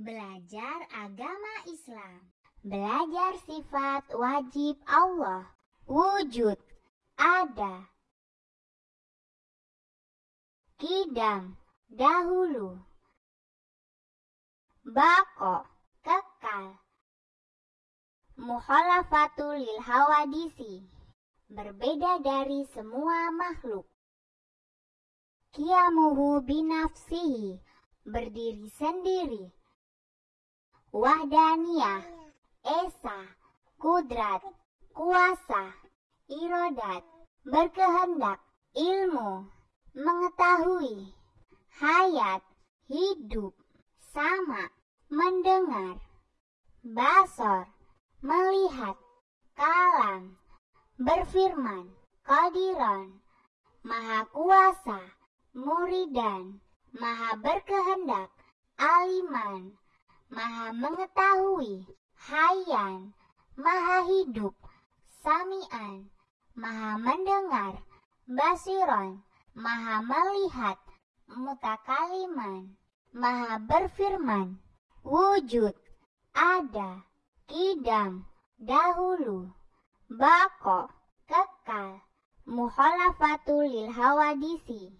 Belajar agama Islam. Belajar sifat wajib Allah. Wujud. Ada. Kidam. Dahulu. Bako. Kekal. Mukhalafatul lil hawadisi. Berbeda dari semua makhluk. Kiamuhu binafsihi. Berdiri sendiri wahdaniyah, esa, kudrat, kuasa, irodat, berkehendak, ilmu, mengetahui, hayat, hidup, sama, mendengar, basor, melihat, kalam, berfirman, kodiron, maha kuasa, muridan, maha berkehendak, aliman, maha mengetahui, hayan, maha hidup, samian, maha mendengar, basiron, maha melihat, mutakaliman, maha berfirman, wujud, ada, kidam, dahulu, bako, kekal, muhalafatul lil hawadisi,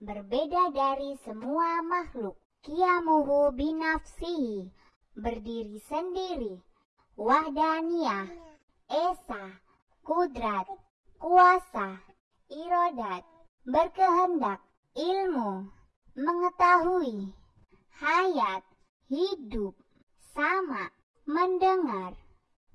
berbeda dari semua makhluk Kiamuhu binafsihi, berdiri sendiri. Wahdaniyah, esa, kudrat, kuasa, irodat, berkehendak, ilmu, mengetahui, hayat, hidup, sama, mendengar,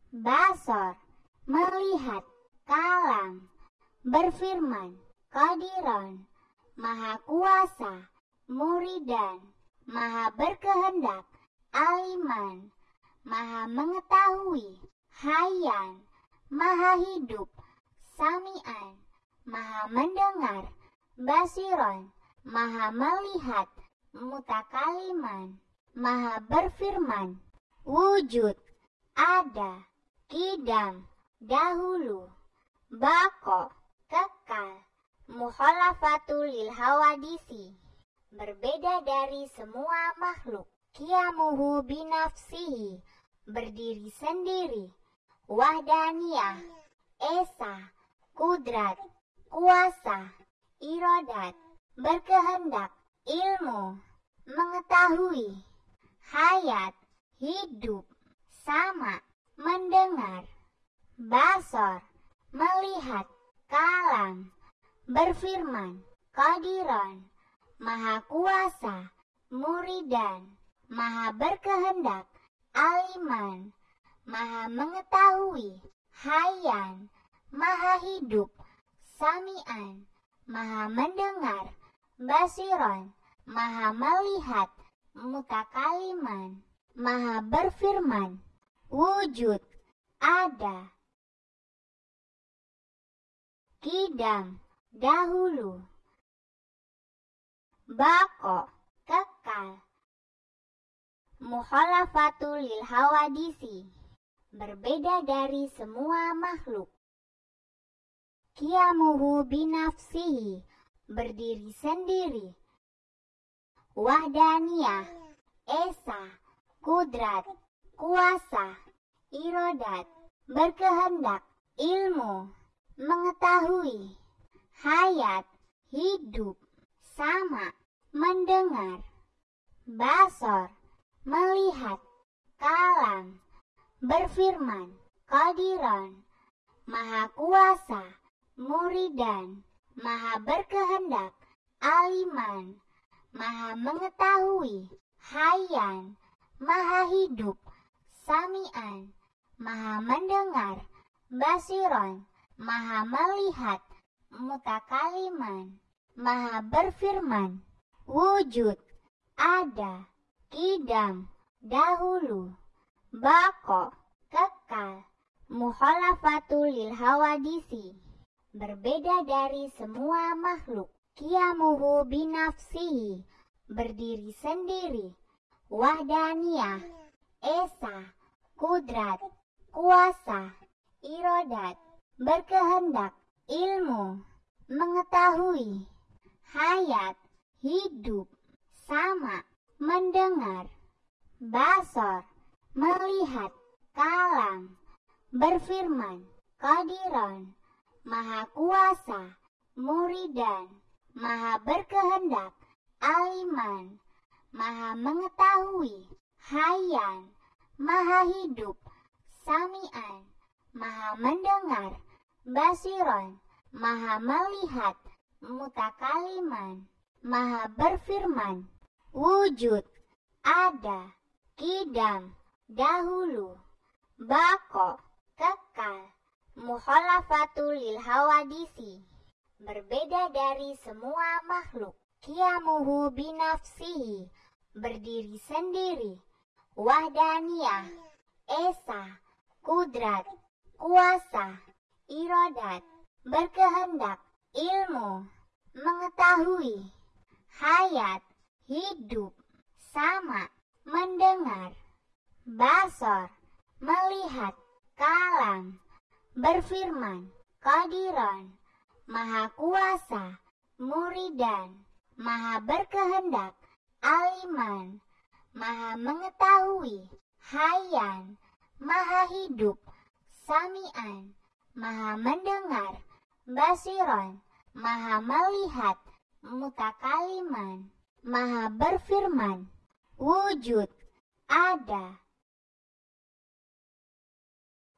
basor, melihat, kalam, berfirman, kodiron, maha kuasa, muridan, maha berkehendak, aliman, maha mengetahui, hayan, maha hidup, samian, maha mendengar, basiron, maha melihat, mutakaliman, maha berfirman, wujud, ada, kidam, dahulu, bako, kekal, mukhalafatul lil hawadisi berbeda dari semua makhluk. Kiamuhu binafsihi, berdiri sendiri. Wahdaniyah, esa, kudrat, kuasa, irodat, berkehendak, ilmu, mengetahui, hayat, hidup, sama, mendengar, basor, melihat, kalam, berfirman, kodiron, maha kuasa, muridan, maha berkehendak, aliman, maha mengetahui, hayan, maha hidup, samian, maha mendengar, basiron, maha melihat, mutakaliman, maha berfirman, wujud, ada, kidam, dahulu bako, kekal. Mukhalafatul lil hawadisi, berbeda dari semua makhluk. Kiamuhu binafsihi, berdiri sendiri. Wahdaniyah, esa, kudrat, kuasa, irodat, berkehendak, ilmu, mengetahui, hayat, hidup, sama, mendengar, basor, melihat, kalam, berfirman, kodiron, maha kuasa, muridan, maha berkehendak, aliman, maha mengetahui, hayan, maha hidup, samian, maha mendengar, basiron, maha melihat, mutakaliman maha berfirman, wujud, ada, kidam, dahulu, bako, kekal, mukhalafatul lil hawadisi, berbeda dari semua makhluk, kiamuhu binafsihi, berdiri sendiri, wahdaniyah, esa, kudrat, kuasa, irodat, berkehendak, ilmu, mengetahui, hayat, hidup, sama, mendengar, Basor, melihat, kalam, berfirman, kodiron, maha kuasa, muridan, maha berkehendak, aliman, maha mengetahui, hayan, maha hidup, samian, maha mendengar, basiron, maha melihat, mutakaliman, maha berfirman, wujud, ada, kidam, dahulu, bako, kekal, mukhalafatul lil hawadisi, berbeda dari semua makhluk, kiamuhu binafsihi, berdiri sendiri, wahdaniyah, esa, kudrat, kuasa, irodat, berkehendak, ilmu, mengetahui, hayat, hidup, sama, mendengar, basor, melihat, kalam, berfirman, kodiron, maha kuasa, muridan, maha berkehendak, aliman, maha mengetahui, hayan, maha hidup, samian, maha mendengar, basiron, maha melihat, mutakaliman, maha berfirman, wujud, ada,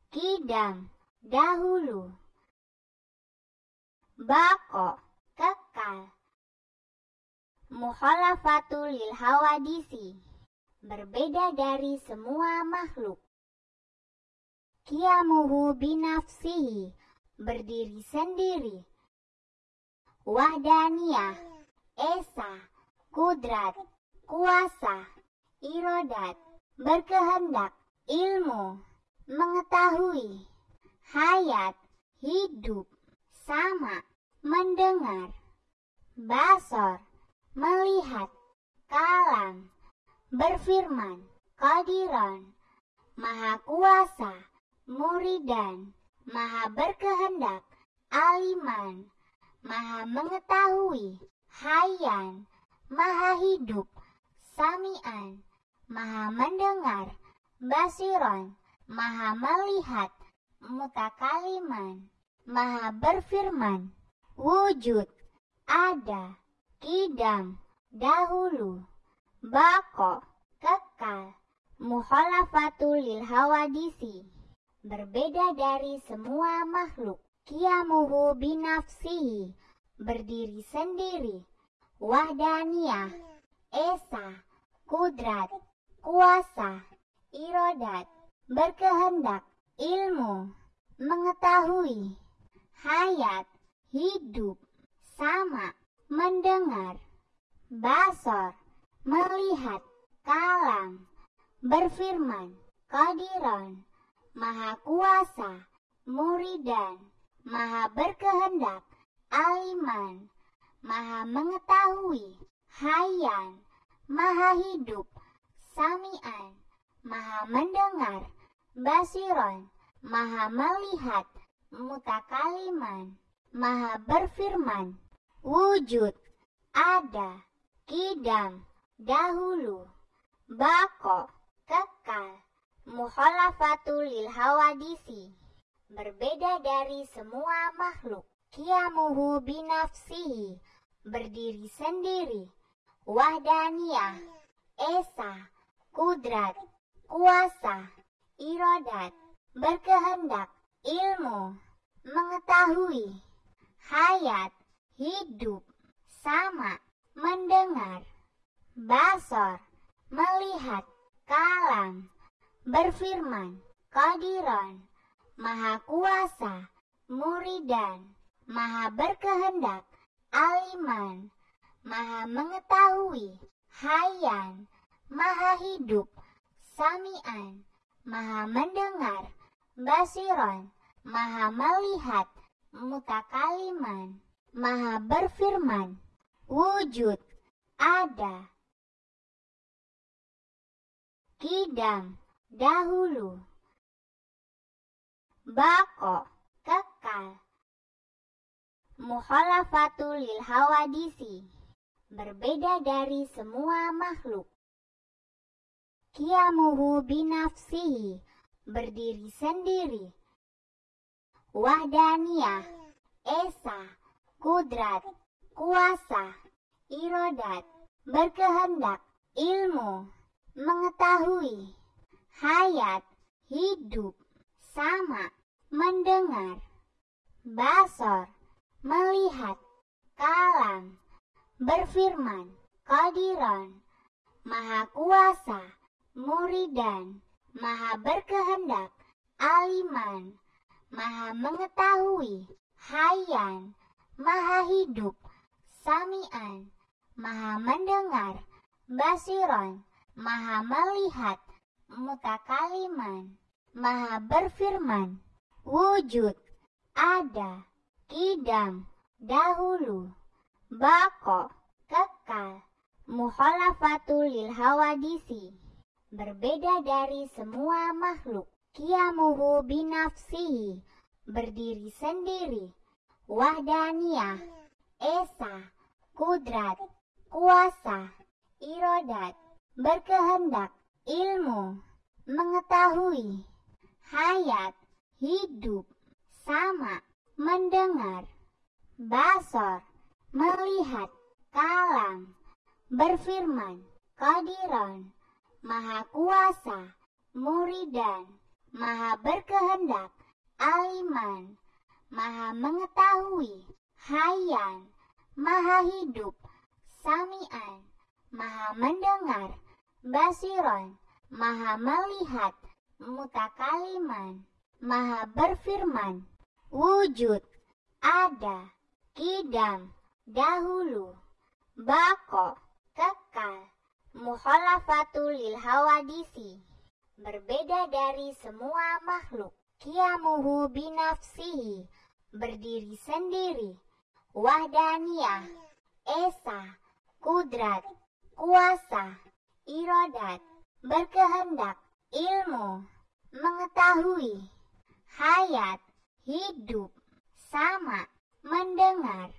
kidam, dahulu, bako, kekal, mukhalafatul lil hawadisi, berbeda dari semua makhluk. Kiamuhu binafsihi, berdiri sendiri. Wahdaniyah, esa, kudrat, kuasa, irodat, berkehendak, ilmu, mengetahui, hayat, hidup, sama, mendengar, basor, melihat, kalam, berfirman, kodiron, maha kuasa, muridan, maha berkehendak, aliman, maha mengetahui, hayan, maha hidup, samian, maha mendengar, basiron, maha melihat, mutakaliman, maha berfirman, wujud, ada, kidam, dahulu, bako, kekal, mukhalafatul lil hawadisi, berbeda dari semua makhluk, kiamuhu binafsihi, berdiri sendiri, wahdaniyah, esa, kudrat, kuasa, irodat, berkehendak, ilmu, mengetahui, hayat, hidup, sama, mendengar, basor, melihat, kalam, berfirman, kodiron, maha kuasa, muridan, maha berkehendak, aliman, maha mengetahui, hayan, maha hidup, samian, maha mendengar, basiron, maha melihat, mutakaliman, maha berfirman, wujud, ada, kidam, dahulu, bako, kekal, mukhalafatul lil hawadisi, berbeda dari semua makhluk, kiamuhu binafsihi, berdiri sendiri, wahdaniyah, esa, kudrat, kuasa, irodat, berkehendak, ilmu, mengetahui, hayat, hidup, sama, mendengar, basor, melihat, kalam, berfirman, kodiron, maha kuasa, muridan, maha berkehendak, aliman, maha mengetahui, hayan, maha hidup, samian, maha mendengar, basiron, maha melihat, mutakaliman, maha berfirman, wujud, ada, kidam, dahulu, bako, kekal, mukhalafatul lil hawadisi, berbeda dari semua makhluk. Kiamuhu binafsihi, berdiri sendiri. Wahdaniyah, esa, kudrat, kuasa, irodat, berkehendak, ilmu, mengetahui, hayat, hidup, sama, mendengar, basor, melihat, kalam, berfirman, kodiron, maha kuasa, muridan, maha berkehendak, aliman, maha mengetahui, hayan, maha hidup, samian, maha mendengar, basiron, maha melihat, mutakaliman, maha berfirman, wujud, ada, kidam, dahulu, bako, kekal, muhalafatul lil hawadisi, berbeda dari semua makhluk, kiamuhu binafsihi, berdiri sendiri, wahdaniyah, esa, kudrat, kuasa, irodat, berkehendak, ilmu, mengetahui, hayat, hidup, sama, mendengar, basor, melihat, kalam, berfirman, kodiron, maha kuasa, muridan, maha berkehendak, aliman, maha mengetahui, hayan, maha hidup, samian, maha mendengar, basiron, maha melihat, mutakaliman, maha berfirman, wujud, ada, kidam, dahulu, bako, kekal, muhalafatul lil hawadisi, berbeda dari semua makhluk, kiamuhu binafsihi, berdiri sendiri, wahdaniyah, esa, kudrat, kuasa, irodat, berkehendak, ilmu, mengetahui, hayat, hidup, sama, mendengar,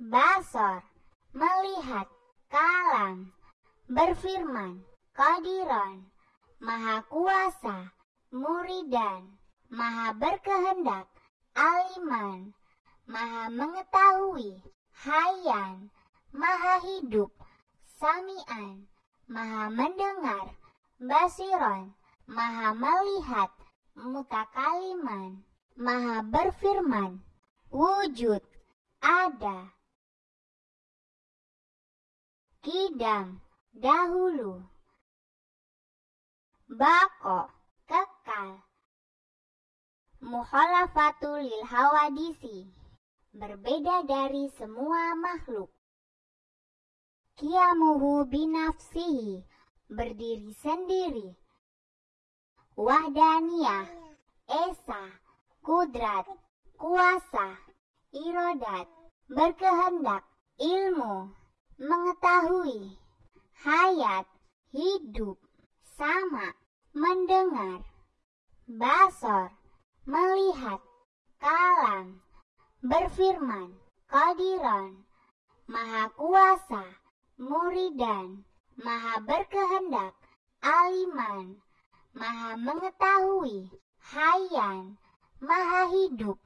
basor, melihat, kalam, berfirman, kodiron, maha kuasa, muridan, maha berkehendak, aliman, maha mengetahui, hayan, maha hidup, samian, maha mendengar, basiron, maha melihat, mutakaliman, maha berfirman, wujud, ada, kidam, dahulu, bako, kekal, muhalafatul lil hawadisi, berbeda dari semua makhluk. Kiamuhu binafsihi, berdiri sendiri. Wahdaniyah, esa, kudrat, kuasa, irodat, berkehendak, ilmu, mengetahui, hayat, hidup, sama, mendengar, basor, melihat, kalam, berfirman, kodiron, maha kuasa, muridan, maha berkehendak, aliman, maha mengetahui, hayan, maha hidup,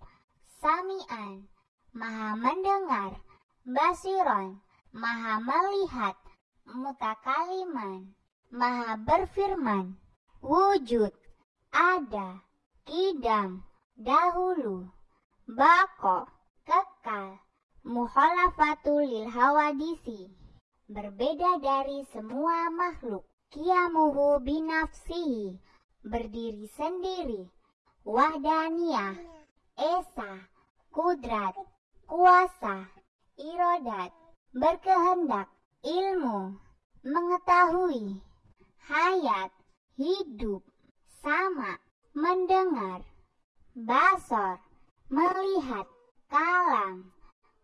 samian, maha mendengar, basiron, maha melihat, mutakaliman, maha berfirman, wujud, ada, kidam, dahulu, bako, kekal, muhalafatul lil hawadisi, berbeda dari semua makhluk, kiamuhu binafsihi, berdiri sendiri, wahdaniyah, esa, kudrat, kuasa, irodat, berkehendak, ilmu, mengetahui, hayat, hidup, sama, mendengar, basor, melihat, kalam,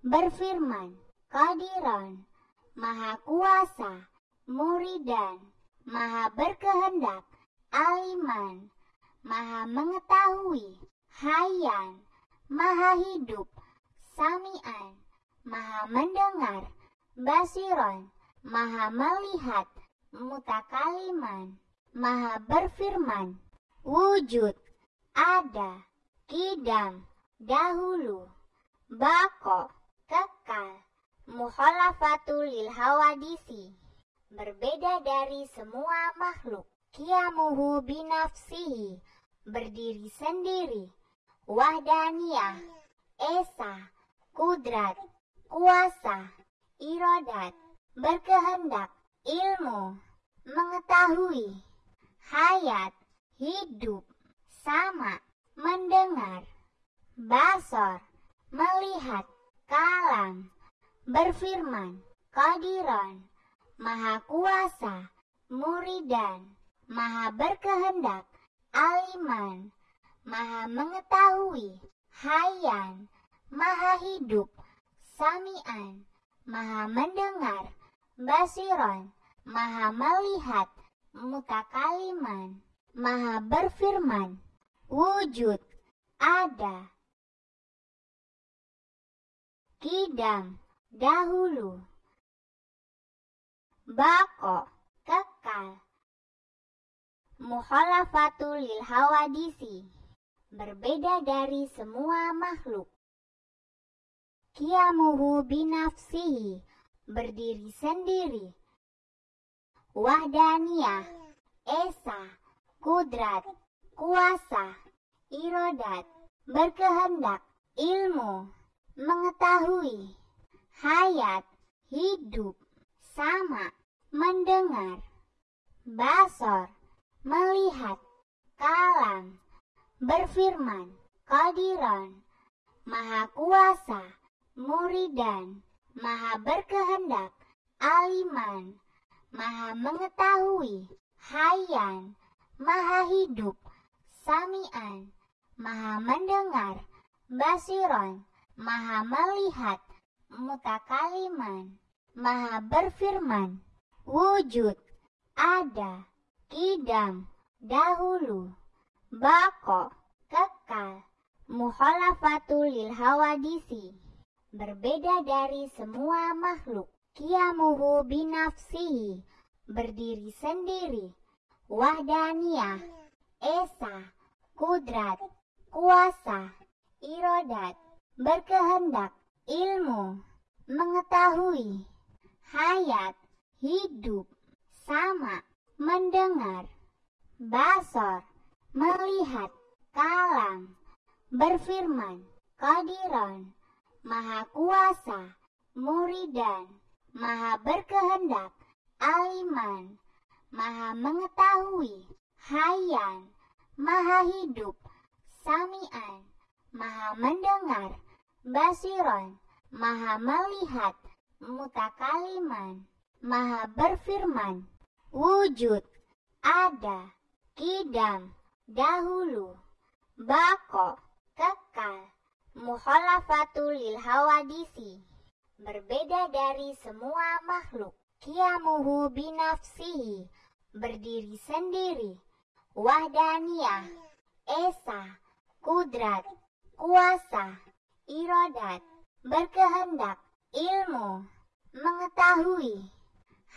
berfirman, kodiron, maha kuasa, muridan, maha berkehendak, aliman, maha mengetahui, hayan, maha hidup, samian, maha mendengar, basiron, maha melihat, mutakaliman, maha berfirman. Wujud, ada, kidam, dahulu, bako, kekal, mukhalafatul lil hawadisi, berbeda dari semua makhluk, kiamuhu binafsihi, berdiri sendiri, wahdaniyah, esa, kudrat, kuasa, irodat, berkehendak, ilmu, mengetahui, hayat, hidup, sama, mendengar, basor, melihat, kalam, berfirman, kadiron, maha kuasa, muridan, maha berkehendak, aliman, maha mengetahui, hayan, maha hidup, samian, maha mendengar, basiron, maha melihat, mutakaliman maha berfirman, wujud, ada, kidam, dahulu, bako, kekal, mukhalafatul lil hawadisi, berbeda dari semua makhluk. Kiamuhu binafsihi, berdiri sendiri. Wahdaniyah, esa, kudrat, kuasa, irodat, berkehendak, ilmu, mengetahui, hayat, hidup, sama, mendengar, basor, melihat, kalam, berfirman, kodiron, maha kuasa, muridan, maha berkehendak, aliman, maha mengetahui, hayan, maha hidup, samian, maha mendengar, basiron, maha melihat, mutakaliman, maha berfirman, wujud, ada, kidam, dahulu, bako, kekal, mukhalafatul lil hawadisi, berbeda dari semua makhluk, kiamuhu binafsihi, berdiri sendiri, wahdaniyah, esa, kudrat, kuasa, irodat, berkehendak, ilmu, mengetahui, hayat, hidup, sama, mendengar, basor, melihat, kalam, berfirman, kadiron, maha kuasa, muridan, maha berkehendak, aliman, maha mengetahui, hayan, maha hidup, samian, maha mendengar, basiron, maha melihat, mutakaliman, maha berfirman, wujud, ada, kidam, dahulu, bako, kekal, mukhalafatul lil hawadisi, berbeda dari semua makhluk, kiamuhu binafsihi, berdiri sendiri, wahdaniyah, esa, kudrat, kuasa, irodat, berkehendak, ilmu, mengetahui,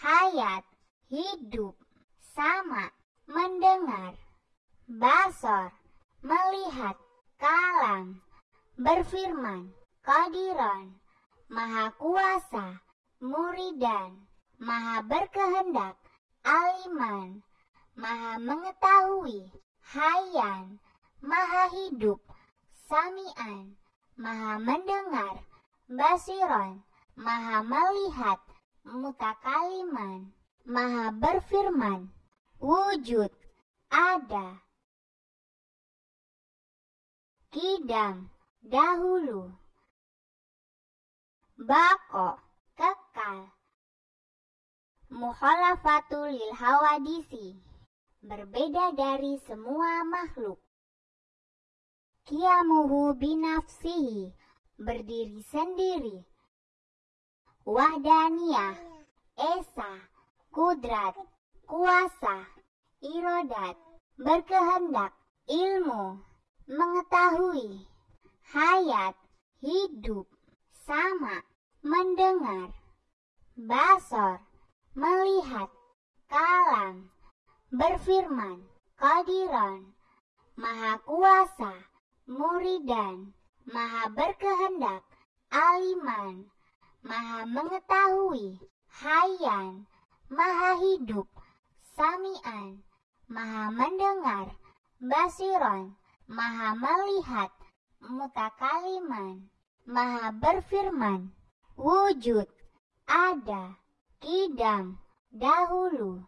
hayat, hidup, sama, mendengar, basor, melihat, kalam, berfirman, kadiron, maha kuasa, muridan, maha berkehendak, aliman, maha mengetahui, hayan, maha hidup, samian, maha mendengar, basiron, maha melihat, mutakaliman, maha berfirman, wujud, ada, kidam, dahulu, bako, kekal, mukhalafatul lil hawadisi, berbeda dari semua makhluk. Kiamuhu binafsihi, berdiri sendiri. Wahdaniyah, esa, kudrat, kuasa, irodat, berkehendak, ilmu, mengetahui, hayat, hidup, sama, mendengar, basor, melihat, kalam, berfirman, Qadiran, Maha Kuasa, Muridan, Maha Berkehendak, Aliman, Maha Mengetahui, Hayan, Maha Hidup, Samian, Maha Mendengar, Basiron, Maha Melihat, Mutakaliman, Maha Berfirman, Wujud, Ada, Kidam, Dahulu,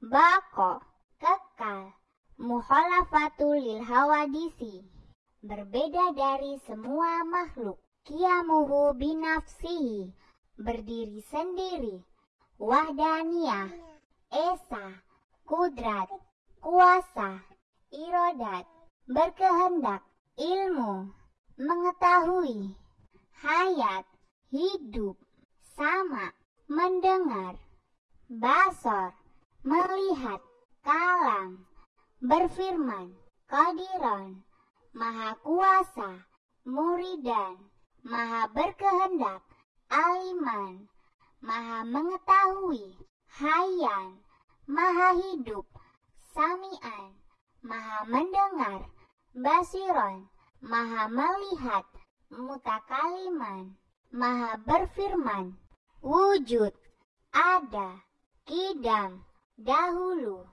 Bako, Kekal, Muhalafatul lil hawadisi, berbeda dari semua makhluk. Kiamuhu binafsihi, berdiri sendiri. Wahdaniyah, Esa, Kudrat, Kuasa, Irodat, berkehendak, ilmu, mengetahui, hayat, hidup, sama, mendengar, basor, melihat, kalam, berfirman, kadiron, maha kuasa, muridan, maha berkehendak, aliman, maha mengetahui, hayan, maha hidup, samian, maha mendengar, basiron, maha melihat, mutakaliman, maha berfirman, wujud, ada, kidam, dahulu,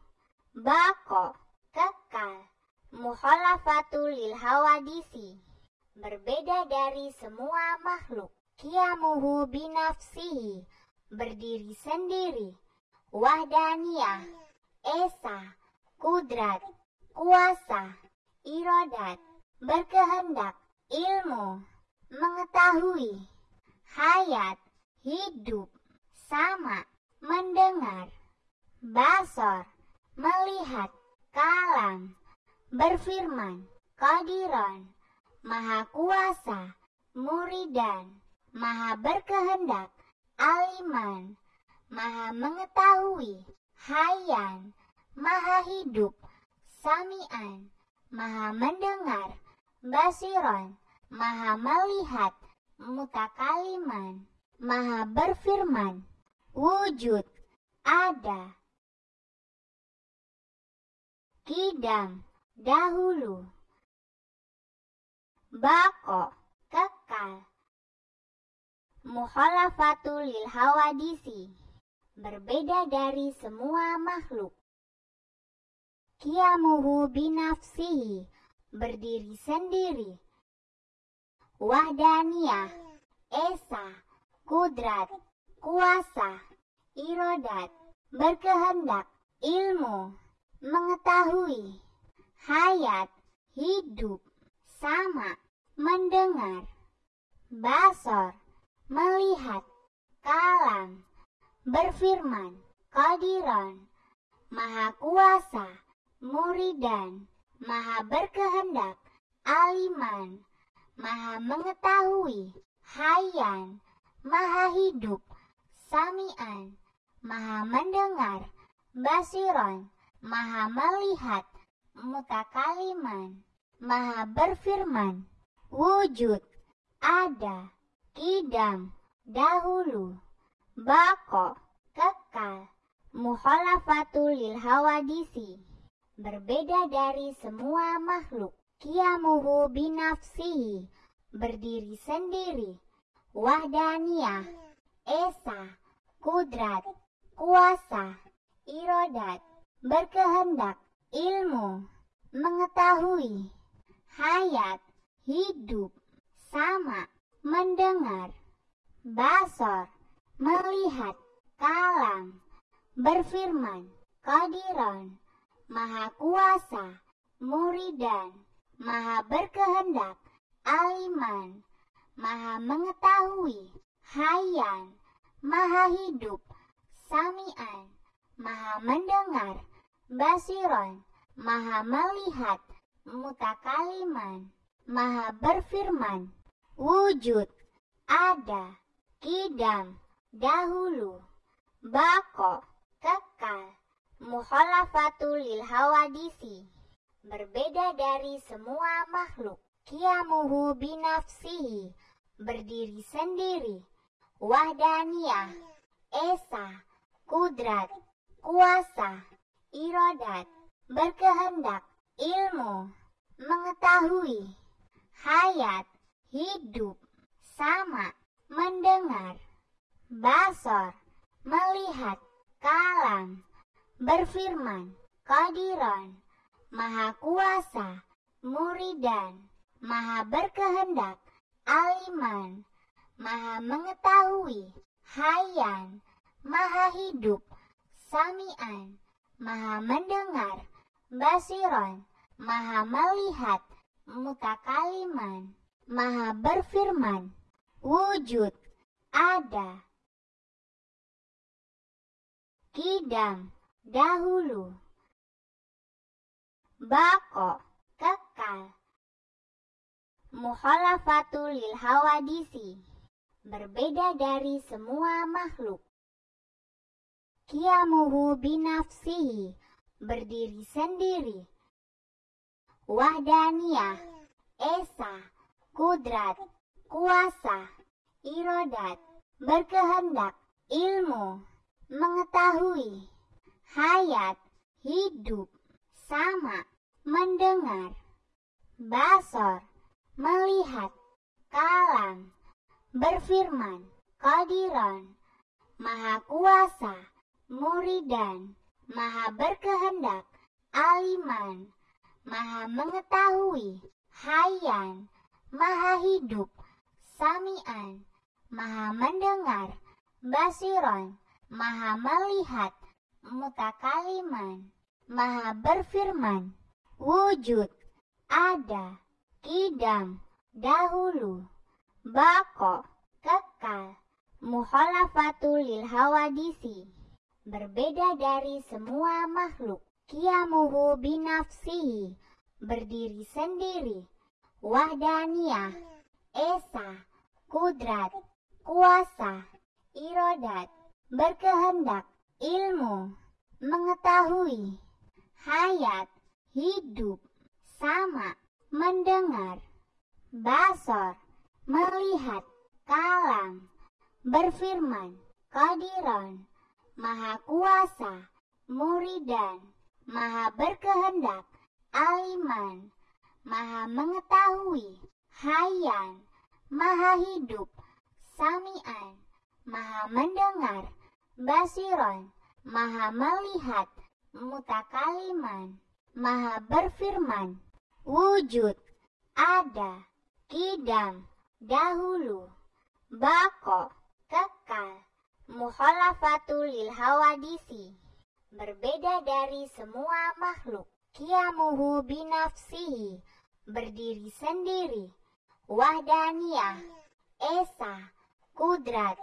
bako, kekal, muhalafatul lil hawadisi berbeda dari semua makhluk. Kiamuhu binafsihi, berdiri sendiri. Wahdaniyah, Esa, Kudrat, Kuasa, Irodat, berkehendak, ilmu, mengetahui, hayat, hidup, sama, mendengar, basor, melihat, kalam, berfirman, kadiron, Maha Kuasa, Muridan, Maha Berkehendak, Aliman, Maha Mengetahui, Hayan, Maha Hidup, Samian, Maha Mendengar, Basiron, Maha Melihat, Mutakaliman, Maha Berfirman, Wujud, Ada, Kidam, Dahulu, bako, kekal. Muhalafatul lil hawadisi, berbeda dari semua makhluk. Kiamuhu binafsihi, berdiri sendiri. Wahdaniyah, Esa, Kudrat, Kuasa, Irodat, berkehendak, ilmu, mengetahui, hayat, hidup, sama, mendengar, basor, melihat, kalam, berfirman, kadiron, maha kuasa, muridan, maha berkehendak, aliman, maha mengetahui, hayan, maha hidup, samian, maha mendengar, basiron, maha melihat, mutakaliman maha berfirman, wujud, ada, kidam, dahulu, bako, kekal, muhalafatul lil hawadisi, berbeda dari semua makhluk, kiamuhu binafsihi, berdiri sendiri, wahdaniyah, esa, kudrat, kuasa, irodat, berkehendak, ilmu, mengetahui, hayat, hidup, sama, mendengar, basor, melihat, kalam, berfirman, kadiron, maha kuasa, muridan, maha berkehendak, aliman, maha mengetahui, hayan, maha hidup, samian, maha mendengar, basiron, maha melihat, mutakaliman, maha berfirman, wujud, ada, kidam, dahulu, bako, kekal, muhalafatul lil hawadisi, berbeda dari semua makhluk, kiamuhu binafsihi, berdiri sendiri, wahdaniyah, esa, kudrat, kuasa, irodat, berkehendak, ilmu, mengetahui, hayat, hidup, sama, mendengar, basor, melihat, kalam, berfirman, kodiron, maha kuasa, muridan, maha berkehendak, aliman, maha mengetahui, hayan, maha hidup, samian, maha mendengar, basiron, maha melihat, mutakaliman, maha berfirman, wujud, ada, kidam, dahulu, bako, kekal, mukhalafatul lil hawadisi, berbeda dari semua makhluk. Kiamuhu binafsihi, berdiri sendiri. Wahdaniyah, esa, kudrat, kuasa, irodat, berkehendak, ilmu, mengetahui, hayat, hidup, sama, mendengar, basor, melihat, kalam, berfirman, kodiron, maha kuasa, muridan, maha berkehendak, aliman, maha mengetahui, hayan, maha hidup, samian, maha mendengar, basiron, maha melihat, mutakaliman, maha berfirman, wujud, ada, kidam, dahulu, bako, kekal, muhalafatul lil hawadisi, berbeda dari semua makhluk, kiamuhu binafsihi, berdiri sendiri, wahdaniyah, esa, kudrat, kuasa, irodat, berkehendak, ilmu, mengetahui, hayat, hidup, sama, mendengar, basor, melihat, kalam, berfirman, kodiron, maha kuasa, muridan, maha berkehendak, aliman, maha mengetahui, hayan, maha hidup, samian, maha mendengar, basiron, maha melihat, mutakaliman, maha berfirman, wujud, ada, kidam, dahulu, bako, kekal, mukhalafatul lil hawadisi, berbeda dari semua makhluk, kiamuhu binafsihi, berdiri sendiri, wahdaniyah, esa, kudrat,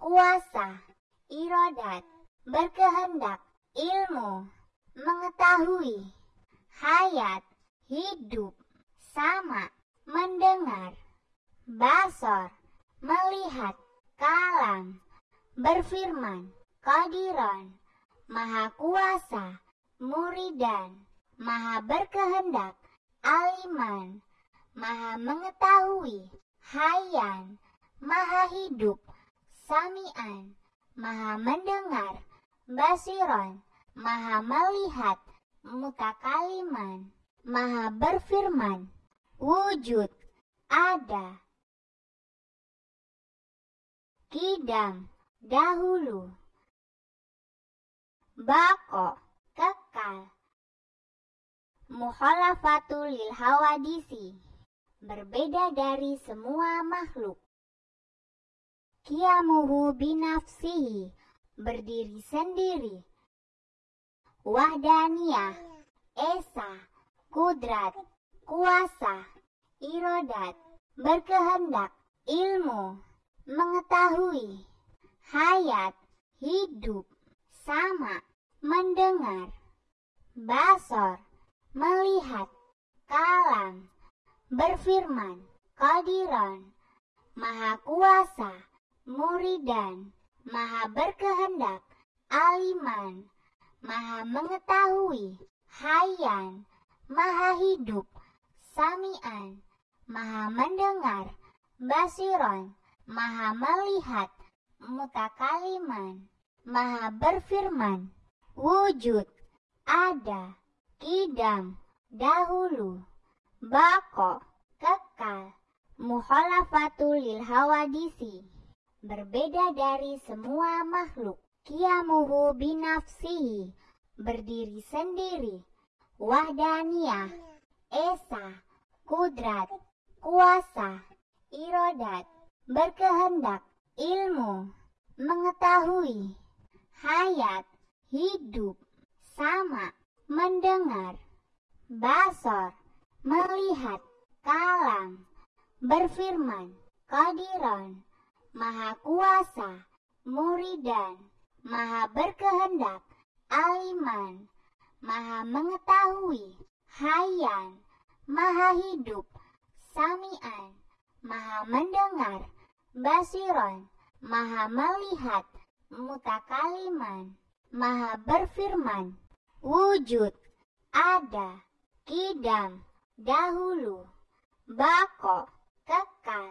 kuasa, irodat, berkehendak, ilmu, mengetahui, hayat, hidup, sama, mendengar, basor, melihat, kalam, berfirman, kodiron, maha kuasa, muridan, maha berkehendak, aliman, maha mengetahui, hayan, maha hidup, samian, maha mendengar, basiron, maha melihat, mutakaliman, maha berfirman, wujud, ada, kidam, dahulu, bako, kekal, mukhalafatul lil hawadisi, berbeda dari semua makhluk. Kiamuhu binafsihi, berdiri sendiri. Wahdaniyah, esa, kudrat, kuasa, irodat, berkehendak, ilmu, mengetahui, hayat, hidup, sama, mendengar, basor, melihat, kalam, berfirman, kodiron, maha kuasa, muridan, maha berkehendak, aliman, maha mengetahui, hayan, maha hidup, samian, maha mendengar, basiron, maha melihat, mutakaliman, maha berfirman, wujud, ada, kidam, dahulu, bako, kekal, muhalafatul lil hawadisi, berbeda dari semua makhluk, kiamuhu binafsihi, berdiri sendiri, wahdaniyah, esa, kudrat, kuasa, irodat, berkehendak, ilmu, mengetahui, hayat, hidup, sama, mendengar, basor, melihat, kalam, berfirman, kodiron, maha kuasa, muridan, maha berkehendak, aliman, maha mengetahui, hayan, maha hidup, samian, maha mendengar, basiron, maha melihat, mutakaliman, maha berfirman, wujud, ada, kidam, dahulu, bako, kekal,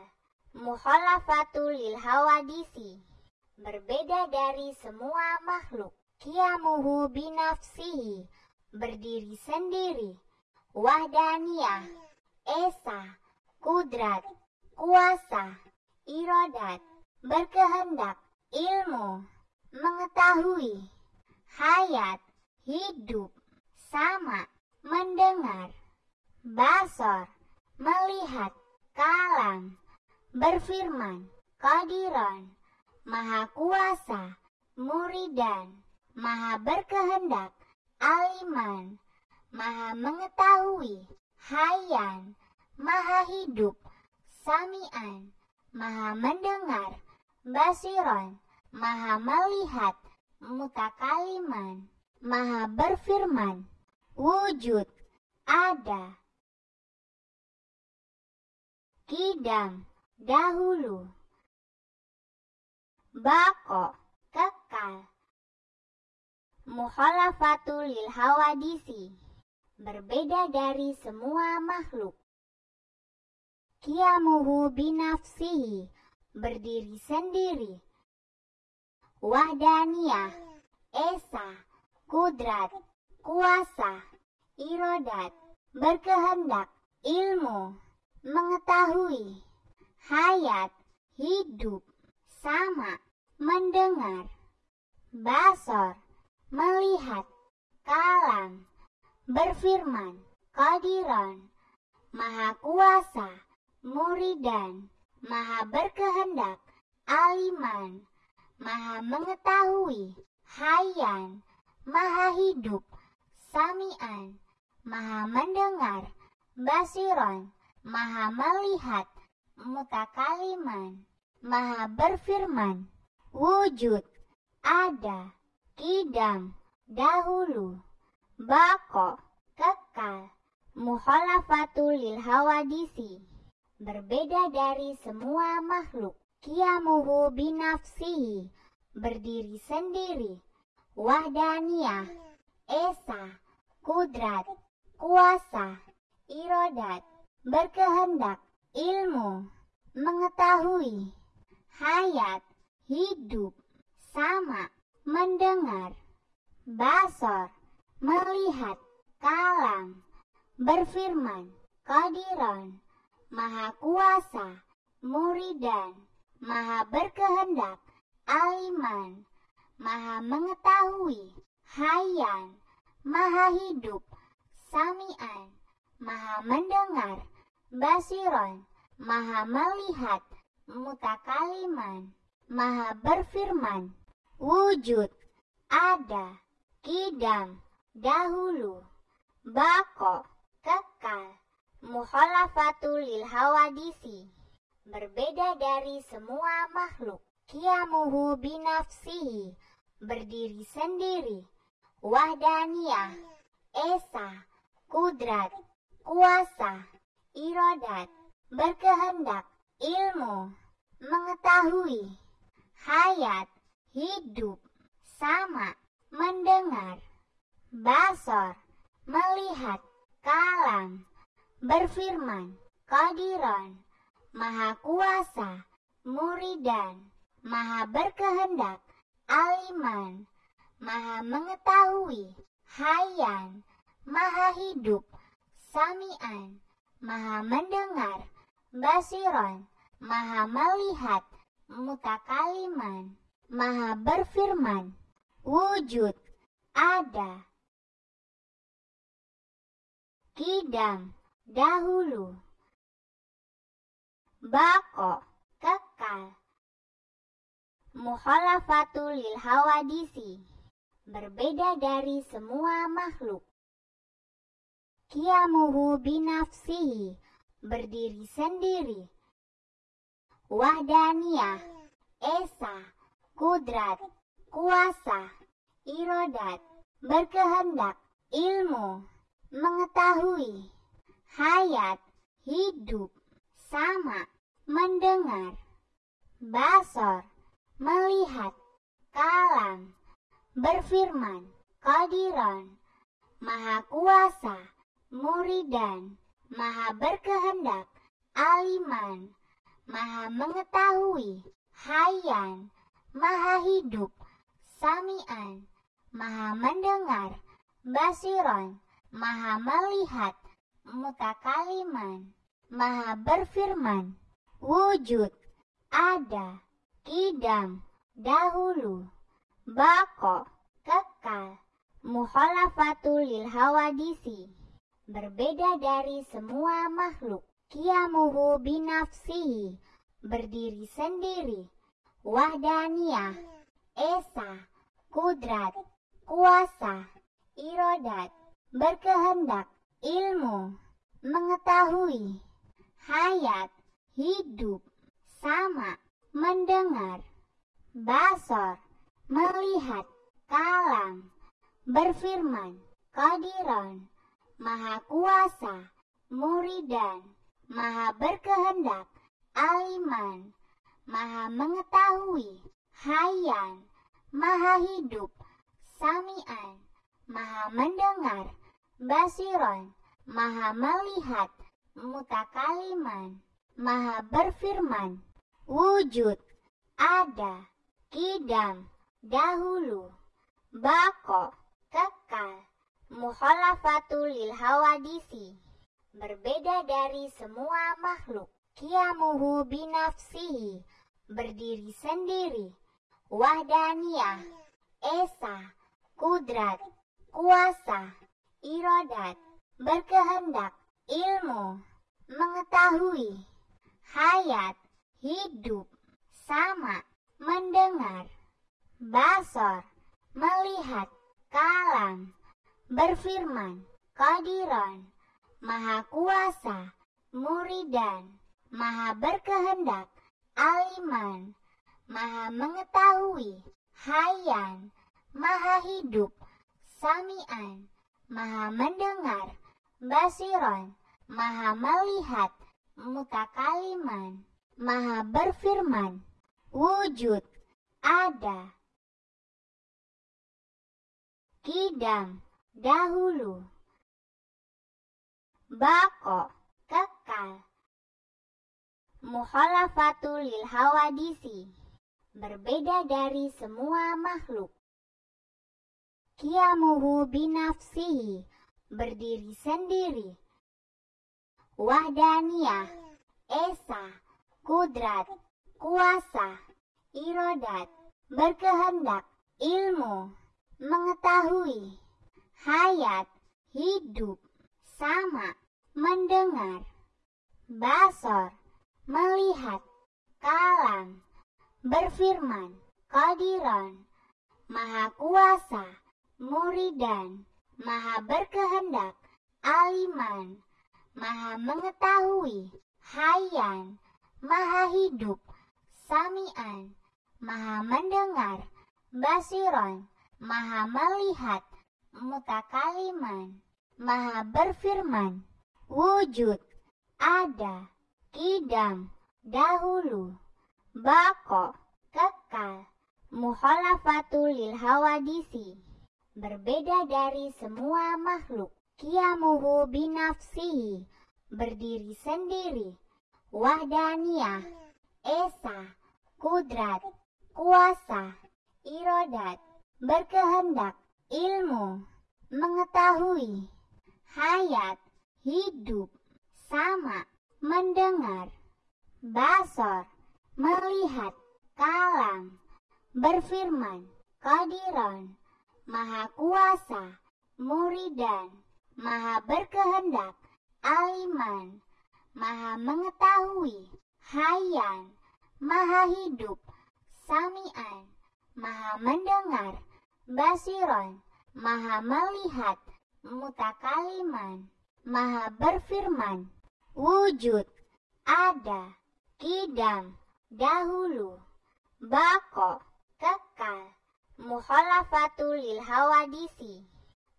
muhalafatul lil hawadisi, berbeda dari semua makhluk, kiamuhu binafsihi, berdiri sendiri, wahdaniyah, esa, kudrat, kuasa, irodat, berkehendak, ilmu, mengetahui, hayat, hidup, sama, mendengar, basor, melihat, kalam, berfirman, kodiron, maha kuasa, muridan, maha berkehendak, aliman, maha mengetahui, hayan, maha hidup, samian, maha mendengar, basiron, maha melihat, mutakaliman, maha berfirman, wujud, ada, kidam, dahulu, bako, kekal, muhalafatul lil hawadisi, berbeda dari semua makhluk. Kiamuhu binafsihi, berdiri sendiri. Wahdaniyah, esa, kudrat, kuasa, irodat, berkehendak, ilmu, mengetahui, hayat, hidup, sama, mendengar, basor, melihat, kalam, berfirman, kodiron, maha kuasa, muridan, maha berkehendak, aliman, maha mengetahui, hayan, maha hidup, samian, maha mendengar, basiron, maha melihat, mutakaliman, maha berfirman, wujud, ada, kidam, dahulu, bako, kekal, muhalafatul lil hawadisi, berbeda dari semua makhluk kiamuhu binafsihi, berdiri sendiri, wahdaniyah, esa, kudrat, kuasa, irodat, berkehendak, ilmu, mengetahui, hayat, hidup, sama, mendengar, basor, melihat, kalam, berfirman, kodiron, maha kuasa, muridan, maha berkehendak, aliman, maha mengetahui, hayan, maha hidup, samian, maha mendengar, basiron, maha melihat, mutakaliman, maha berfirman, wujud, ada, kidam, dahulu, bako, kekal, muhalafatul lil hawadisi berbeda dari semua makhluk. Kiamuhu binafsihi, berdiri sendiri. Wahdaniyah, esa, kudrat, kuasa, irodat, berkehendak, ilmu, mengetahui, hayat, hidup, sama, mendengar, basor, melihat, kalam, berfirman, kodiron, maha kuasa, muridan, maha berkehendak, aliman, maha mengetahui, Hayan, Maha Hidup, Samian, Maha Mendengar, Basiron, Maha Melihat, Mutakaliman, Maha Berfirman, Wujud, Ada, Kidam, Dahulu, Bako, Kekal, Mukhalafatul lil hawadisi berbeda dari semua makhluk. Kiamuhu binafsihi, berdiri sendiri. Wahdaniyah, esa, kudrat, kuasa, irodat, berkehendak, ilmu, mengetahui, hayat, hidup, sama, mendengar, basor, melihat, kalam, berfirman, Kadiron, Maha Kuasa, Muridan, Maha Berkehendak, Aliman, Maha Mengetahui, Hayan, Maha Hidup, Samian, Maha Mendengar, Basiron, Maha Melihat, Mutakaliman, Maha Berfirman, Wujud, Ada, Kidam, Dahulu Bako, kekal, mukhalafatul lil hawadisi, berbeda dari semua makhluk. Kiamuhu binafsihi, berdiri sendiri. Wahdaniyah, esa, kudrat, kuasa, irodat, berkehendak, ilmu, mengetahui, hayat, hidup, sama, mendengar, basor, melihat, kalam, berfirman, kadiron, maha kuasa, muridan, maha berkehendak, aliman, maha mengetahui, hayan, maha hidup, samian, maha mendengar, basiron, maha melihat, mutakaliman, maha berfirman, wujud, ada, kidam, dahulu, bako, kekal, mukhalafatul lil hawadisi, berbeda dari semua makhluk, kiamuhu binafsihi, berdiri sendiri, wahdaniyah, esa, kudrat, kuasa, irodat, berkehendak, ilmu, mengetahui, hayat, hidup, sama, mendengar, basor, melihat, kalam, berfirman, kadiron, maha kuasa, muridan, maha berkehendak, aliman, maha mengetahui, hayan, maha hidup, samian, maha mendengar, basiron, maha melihat, mutakaliman, maha berfirman, wujud, ada, kidam, dahulu, bako, kekal, mukhalafatul lil hawadisi, berbeda dari semua makhluk. Kiamuhu binafsihi, berdiri sendiri. Wahdaniyah, esa, kudrat, kuasa, irodat, berkehendak, ilmu, mengetahui, hayat, hidup, sama, mendengar, basor, melihat, kalam, berfirman, kadiron, maha kuasa, muridan, maha berkehendak, aliman, maha mengetahui, hayan, maha hidup, samian, maha mendengar, basiron, maha melihat, mutakaliman, maha berfirman, wujud, ada, kidam, dahulu, bako, kekal, mukhalafatul lil hawadisi, berbeda dari semua makhluk, kiamuhu binafsihi, berdiri sendiri, wahdaniyah, esa, kudrat, kuasa, irodat, berkehendak, ilmu, mengetahui, hayat, hidup, sama, mendengar, basor, melihat, kalam, berfirman, kodiron, maha kuasa, muridan, maha berkehendak, aliman, maha mengetahui, hayan, maha hidup, samian, maha mendengar, basiron, maha melihat, mutakaliman, maha berfirman, wujud, ada, kidam, dahulu, bako, kekal, mukhalafatul lil hawadisi,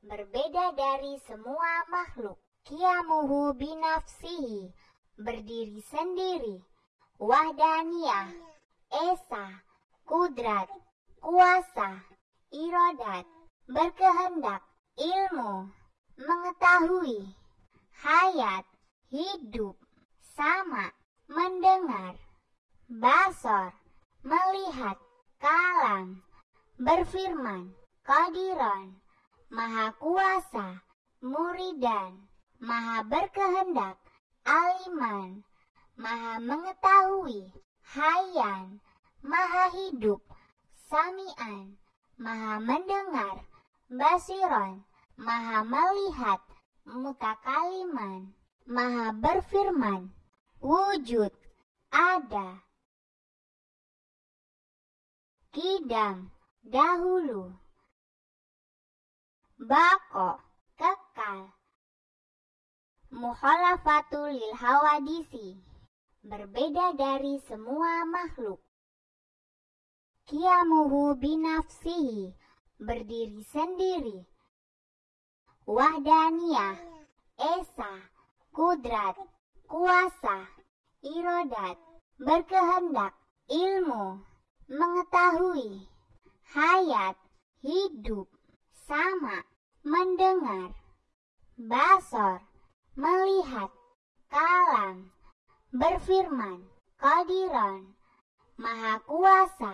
berbeda dari semua makhluk. Kiamuhu binafsihi, berdiri sendiri. Wahdaniyah, esa, kudrat, kuasa, irodat, berkehendak, ilmu, mengetahui, hayat, hidup, sama, mendengar, basor, melihat, kalam, berfirman, kodiron, maha kuasa, muridan, maha berkehendak, aliman, maha mengetahui, hayan, maha hidup, samian, maha mendengar, basiron, maha melihat, mutakaliman, maha berfirman, wujud, ada, kidam, dahulu. Bako, kekal. Mukhalafatul lil hawadisi, berbeda dari semua makhluk. Kiamuhu binafsihi, berdiri sendiri. Wahdaniyah, esa, kudrat, kuasa, irodat, berkehendak, ilmu, mengetahui, hayat, hidup, sama, mendengar, basor, melihat, kalam, berfirman, kodiron, maha kuasa,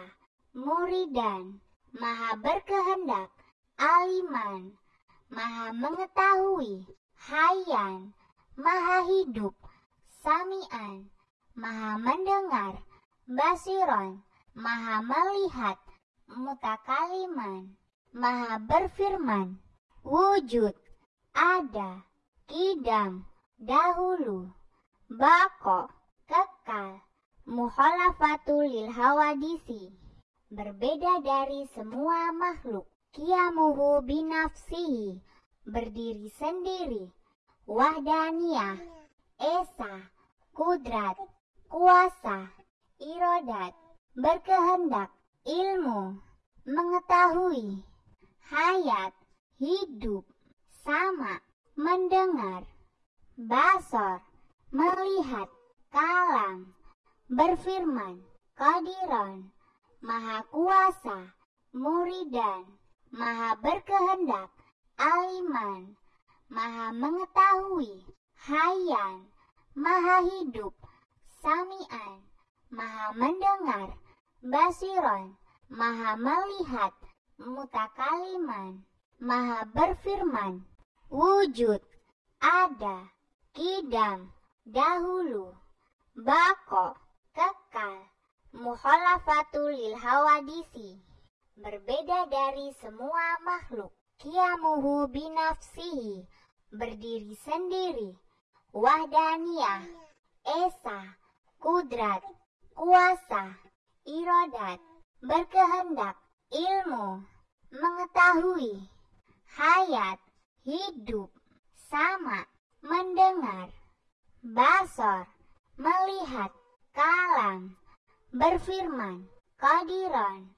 muridan, maha berkehendak, aliman, maha mengetahui, hayan, maha hidup, samian, maha mendengar, basiron, maha melihat, mutakaliman, maha berfirman, wujud, ada, kidam, dahulu, bako, kekal, mukhalafatul lil hawadisi, berbeda dari semua makhluk, kiamuhu binafsihi, berdiri sendiri, wahdaniyah, esa, kudrat, kuasa, irodat, berkehendak, ilmu, mengetahui, hayat, hidup, sama, mendengar, basor, melihat, kalam, berfirman, kodiron, maha kuasa, muridan, maha berkehendak, aliman, maha mengetahui, hayan, maha hidup, samian, maha mendengar, basiron, maha melihat, mutakaliman, maha berfirman, wujud, ada, kidam, dahulu, bako, kekal, mukhalafatul lil hawadisi, berbeda dari semua makhluk, kiamuhu binafsihi, berdiri sendiri, wahdaniyah, esa, kudrat, kuasa, irodat, berkehendak, ilmu, mengetahui, hayat, hidup, sama, mendengar, basor, melihat, kalam, berfirman, kodiron,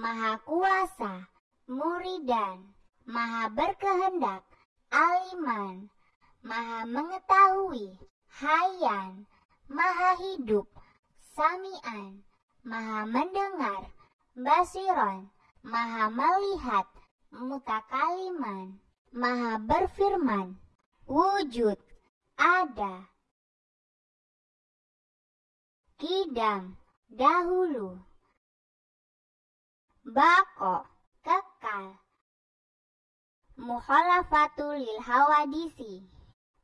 maha kuasa, muridan, maha berkehendak, aliman, maha mengetahui, hayan, maha hidup, samian, maha mendengar, basiron, maha melihat, mutakaliman, maha berfirman, wujud, ada, kidam, dahulu, bako, kekal, Mukhalafatul lil hawadisi.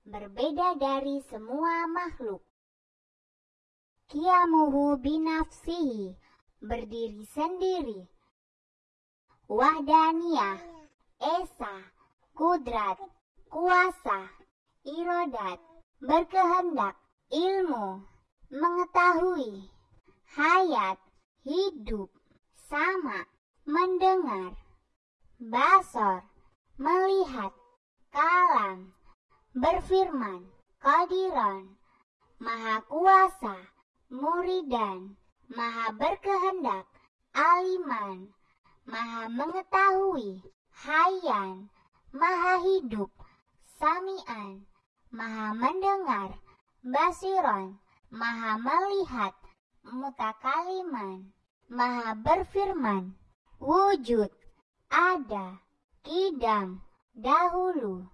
Berbeda dari semua makhluk. Kiamuhu binafsihi. Berdiri sendiri. Wahdaniyah. Esa. Kudrat. Kuasa. Irodat. Berkehendak. Ilmu. Mengetahui. Hayat. Hidup. Sama. Mendengar. Basor melihat, kalam, berfirman, kadiran, maha kuasa, muridan, maha berkehendak, aliman, maha mengetahui, hayan, maha hidup, samian, maha mendengar, basiron, maha melihat, mutakaliman, maha berfirman, wujud, ada, kidam, dahulu,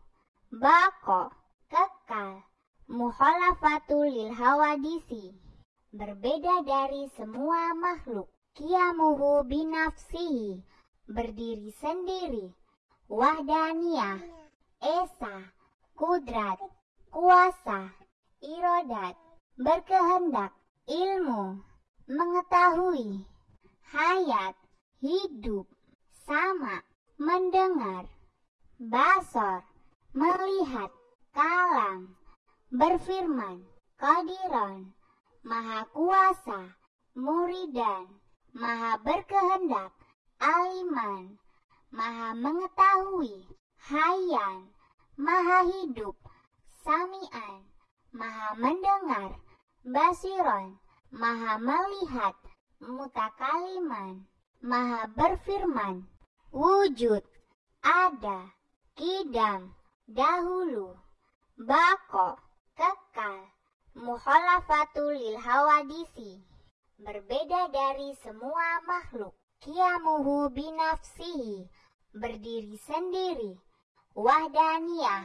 bako, kekal, mukhalafatul lil hawadisi, berbeda dari semua makhluk, kiamuhu binafsihi, berdiri sendiri, wahdaniyah, esa, kudrat, kuasa, irodat, berkehendak, ilmu, mengetahui, hayat, hidup, sama, mendengar, basor, melihat, kalam, berfirman, kodiron, maha kuasa, muridan, maha berkehendak, aliman, maha mengetahui, hayan, maha hidup, samian, maha mendengar, basiron, maha melihat, mutakaliman, maha berfirman, wujud, ada, kidam, dahulu, bako, kekal, mukhalafatul lil hawadisi, berbeda dari semua makhluk, kiamuhu binafsihi, berdiri sendiri, wahdaniyah,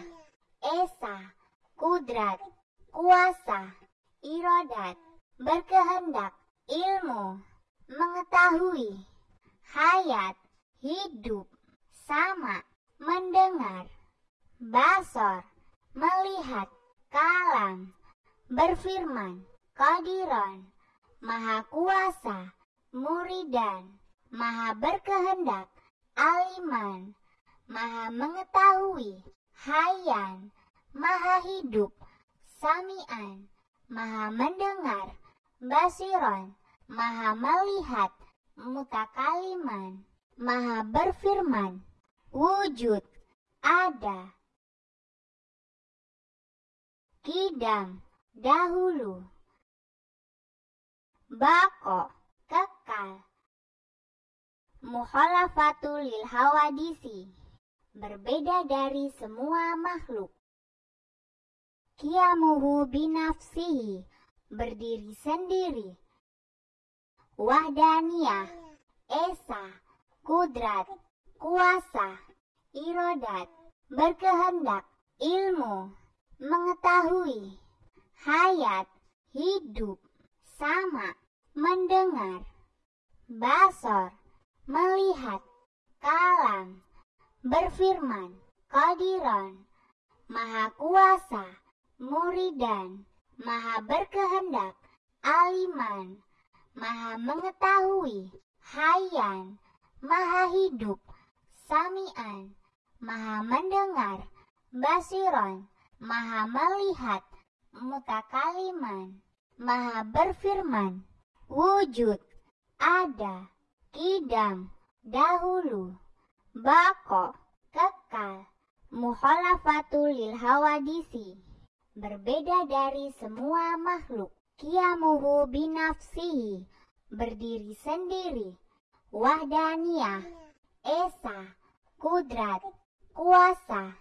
esa, kudrat, kuasa, irodat, berkehendak, ilmu, mengetahui, hayat, hidup, sama, mendengar, basor, melihat, kalam, berfirman, kodiron, maha kuasa, muridan, maha berkehendak, aliman, maha mengetahui, hayan, maha hidup, samian, maha mendengar, basiron, maha melihat, mutakaliman maha berfirman, wujud, ada, kidam, dahulu, bako, kekal, mukhalafatul lil hawadisi, berbeda dari semua makhluk. Kiamuhu binafsihi, berdiri sendiri. Wahdaniyah, esa, kudrat, kuasa, irodat, berkehendak, ilmu, mengetahui, hayat, hidup, sama, mendengar, basor, melihat, kalam, berfirman, kodiron, maha kuasa, muridan, maha berkehendak, aliman, maha mengetahui, hayan, maha hidup, samian, maha mendengar, basiron, maha melihat, mutakaliman, maha berfirman, wujud, ada, kidam, dahulu, bako, kekal, mukhalafatul lil hawadisi, berbeda dari semua makhluk, kiamuhu binafsihi, berdiri sendiri, wahdaniyah, esa, kudrat, kuasa,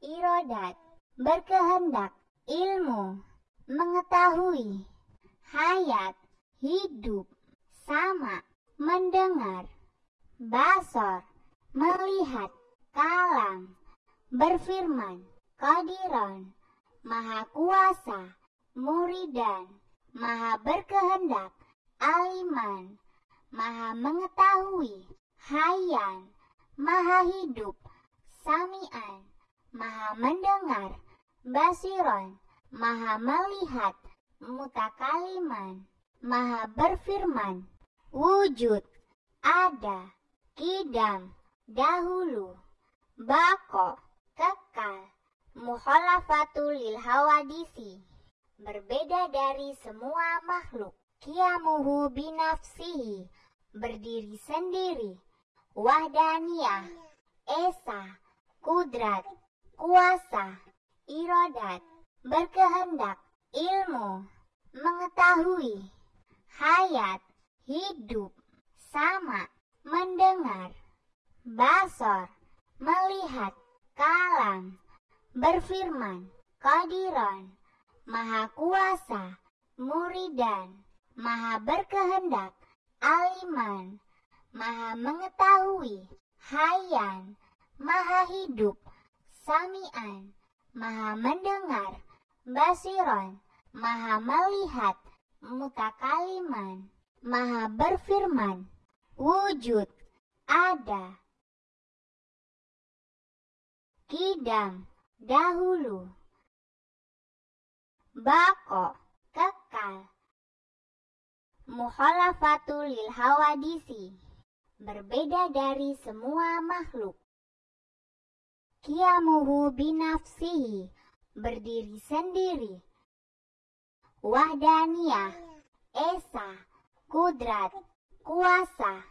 irodat, berkehendak, ilmu, mengetahui, hayat, hidup, sama, mendengar, basor, melihat, kalam, berfirman, kodiron, maha kuasa, muridan, maha berkehendak, aliman, maha mengetahui, hayan, maha hidup, Sami'an, maha mendengar, Basiron, maha melihat, Mutakaliman, maha berfirman, Wujud, ada, kidam, dahulu, bako, kekal, mukhalafatul lil hawadisi, berbeda dari semua makhluk, kiamuhu binafsihi, berdiri sendiri, wahdaniyah, esa, kudrat, kuasa, irodat, berkehendak, ilmu, mengetahui, hayat, hidup, sama, mendengar, basor, melihat, kalam, berfirman, kodiron, maha kuasa, muridan, maha berkehendak, aliman, maha mengetahui, hayan, maha hidup, samian, maha mendengar, basiron, maha melihat, mutakaliman, maha berfirman, wujud, ada, kidam, dahulu, bako, kekal, mukhalafatul lil hawadisi, berbeda dari semua makhluk. Kiamuhu binafsihi, berdiri sendiri. Wahdaniyah, esa, kudrat, kuasa,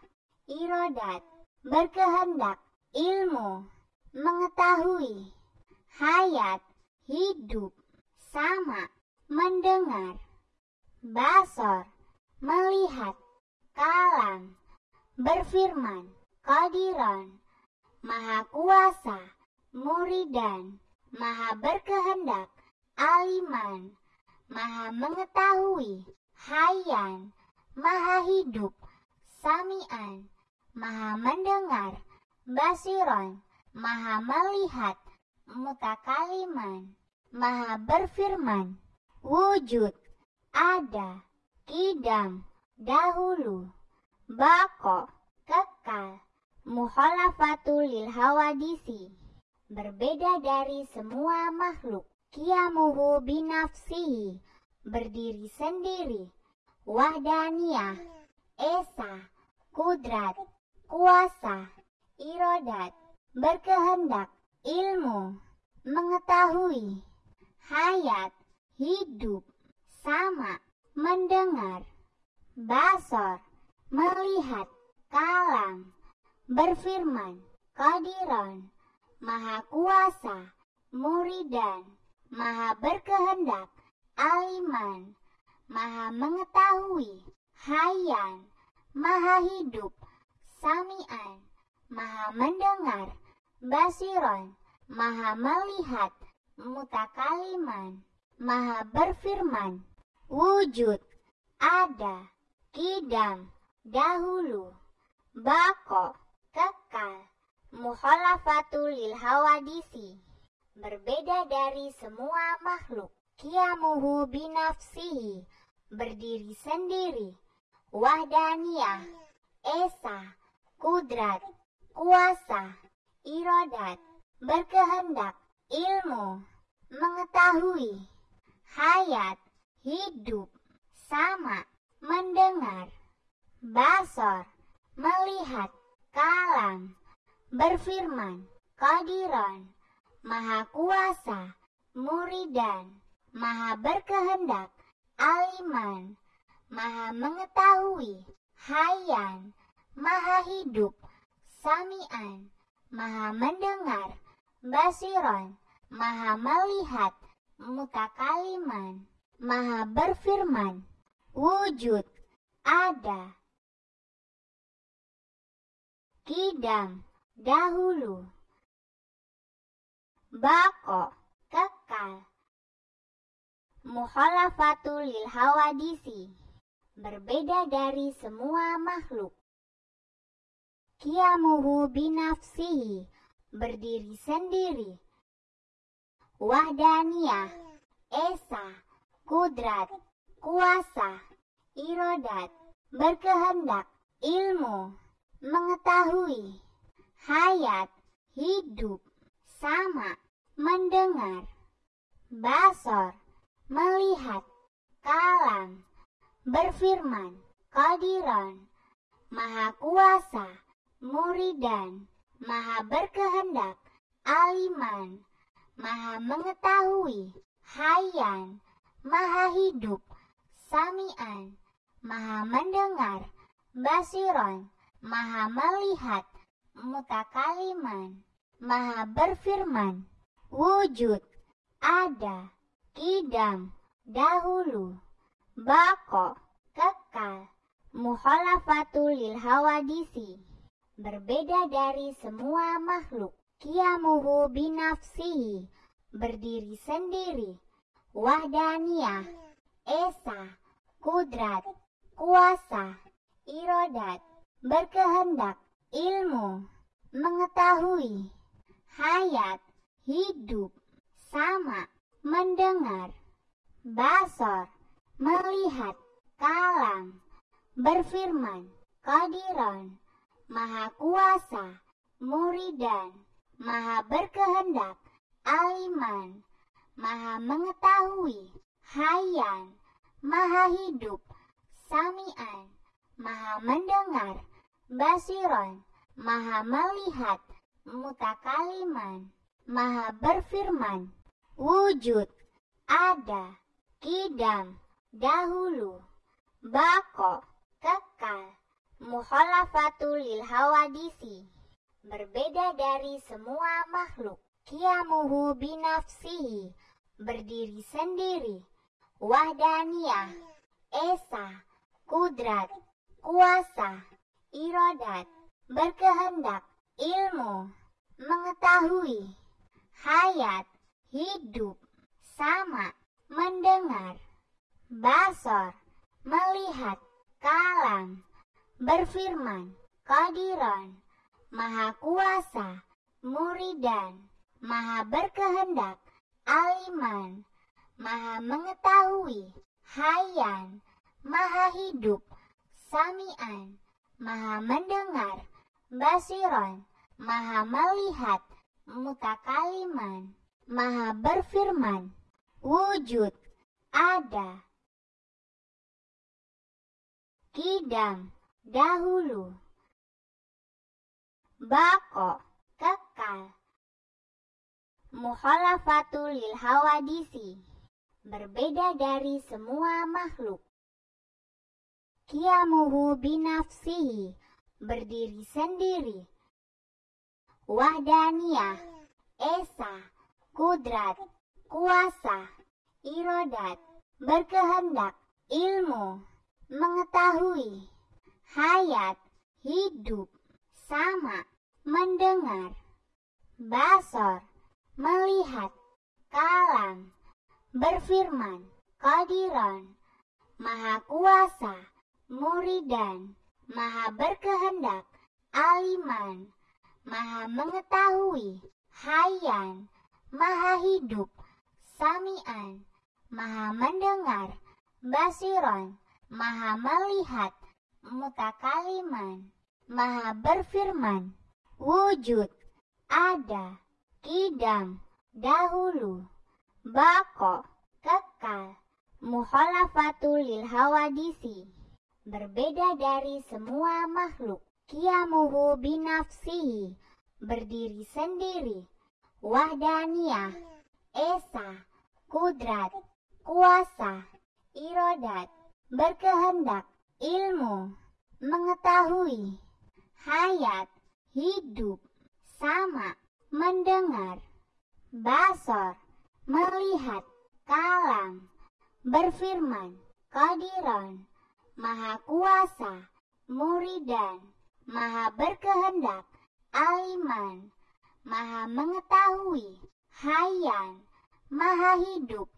irodat, berkehendak, ilmu, mengetahui, hayat, hidup, sama, mendengar, basor, melihat, kalam, berfirman, kodiron, maha kuasa, muridan, maha berkehendak, aliman, maha mengetahui, hayan, maha hidup, samian, maha mendengar, basiron, maha melihat, mutakaliman, maha berfirman, wujud, ada, kidam, dahulu, bako, kekal, mukhalafatul lil hawadisi, berbeda dari semua makhluk kiamuhu binafsihi, berdiri sendiri, wahdaniyah, esa, kudrat, kuasa, irodat, berkehendak, ilmu, mengetahui, hayat, hidup, sama, mendengar, basor, melihat, kalam, berfirman, kodiron, maha kuasa, muridan, maha berkehendak, aliman, maha mengetahui, hayan, maha hidup, samian, maha mendengar, basiron, maha melihat, mutakaliman, maha berfirman, wujud, ada, kidam, dahulu, bako, kekal, mukhalafatul lil hawadisi berbeda dari semua makhluk. Kiamuhu binafsihi, berdiri sendiri. Wahdaniyah, esa, kudrat, kuasa, irodat, berkehendak, ilmu, mengetahui, hayat, hidup, sama, mendengar, basor, melihat, kalam, berfirman, kodiron, maha kuasa, muridan, maha berkehendak, aliman, maha mengetahui, hayan, maha hidup, samian, maha mendengar, basiron, maha melihat, mutakaliman, maha berfirman, wujud, ada, kidam, dahulu bako, kekal. Mukhalafatul lil hawadisi, berbeda dari semua makhluk. Kiamuhu binafsihi, berdiri sendiri. Wahdaniyah, esa, kudrat, kuasa, irodat, berkehendak, ilmu, mengetahui, hayat, hidup, sama, mendengar. Basor, melihat. Kalam, berfirman. Kodiron, maha kuasa. Muridan, maha berkehendak. Aliman, maha mengetahui. Hayan, maha hidup. Samian, maha mendengar. Basiron, maha melihat. Mutakaliman, maha berfirman. Wujud, ada, kidam, dahulu, bako, kekal, muhalafatul lil hawadisi, berbeda dari semua makhluk, kiamuhu binafsihi, berdiri sendiri, wahdaniyah, esa, kudrat, kuasa, irodat, berkehendak, ilmu, mengetahui, hayat, hidup, sama, mendengar, basor, melihat, kalam, berfirman, kodiron, maha kuasa, muridan, maha berkehendak, aliman, maha mengetahui, hayan, maha hidup, samian, maha mendengar, basiron, maha melihat, mutakaliman. Maha berfirman, wujud, ada, kidam, dahulu, bako, kekal, muhalafatul lil hawadisi, berbeda dari semua makhluk, kiamuhu binafsihi, berdiri sendiri, wahdaniyah, esa, kudrat, kuasa, irodat, berkehendak, ilmu, mengetahui, hayat, hidup, sama, mendengar, basor, melihat, kalam, berfirman, kodiron, maha kuasa, muridan, maha berkehendak, aliman, maha mengetahui, hayan, maha hidup, samian, maha mendengar, basiron, maha melihat, mutakaliman, maha berfirman, wujud, ada, kidam, dahulu, bako, kekal, muhalafatul lil hawadisi, berbeda dari semua makhluk. Kiamuhu binafsihi, berdiri sendiri, wahdaniyah, esa, kudrat, kuasa, irodat, berkehendak, ilmu, mengetahui, hayat, hidup, sama, mendengar, basor, melihat, kalam, berfirman, kodiron, maha kuasa, muridan, maha berkehendak, aliman, maha mengetahui, hayan, maha hidup, samian, maha mendengar, basiron, maha melihat, mutakaliman, maha berfirman, wujud, ada, kidam, dahulu, bako, kekal, muhalafatul lil hawadisi, berbeda dari semua makhluk kiamuhu binafsihi, berdiri sendiri, wahdaniyah, esa, kudrat, kuasa, irodat, berkehendak, ilmu, mengetahui, hayat, hidup, sama, mendengar, basor, melihat, kalam, berfirman, kodiron, maha kuasa, muridan, maha berkehendak, aliman, maha mengetahui, hayan, maha hidup,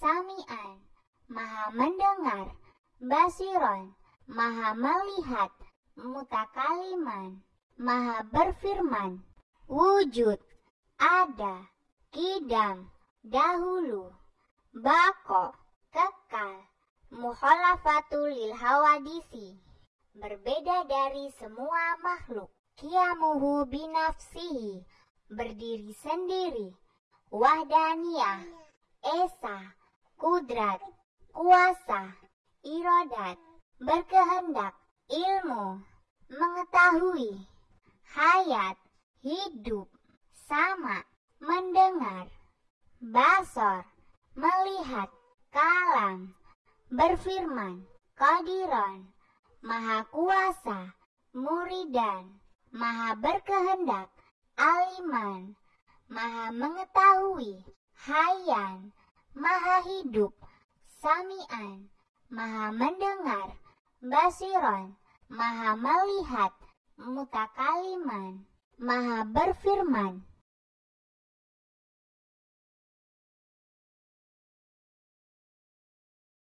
samian, maha mendengar, basiron, maha melihat, mutakaliman, maha berfirman, wujud, ada, kidam, dahulu, bako, kekal, muhalafatul lil hawadisi berbeda dari semua makhluk. Kiamuhu binafsihi, berdiri sendiri, wahdaniyah, esa, kudrat, kuasa, irodat, berkehendak, ilmu, mengetahui, hayat, hidup, sama, mendengar, basor, melihat, kalam, berfirman, kodiron, maha kuasa, muridan, maha berkehendak, aliman, maha mengetahui, hayan, maha hidup, samian, maha mendengar, basiron, maha melihat, mutakaliman, maha berfirman,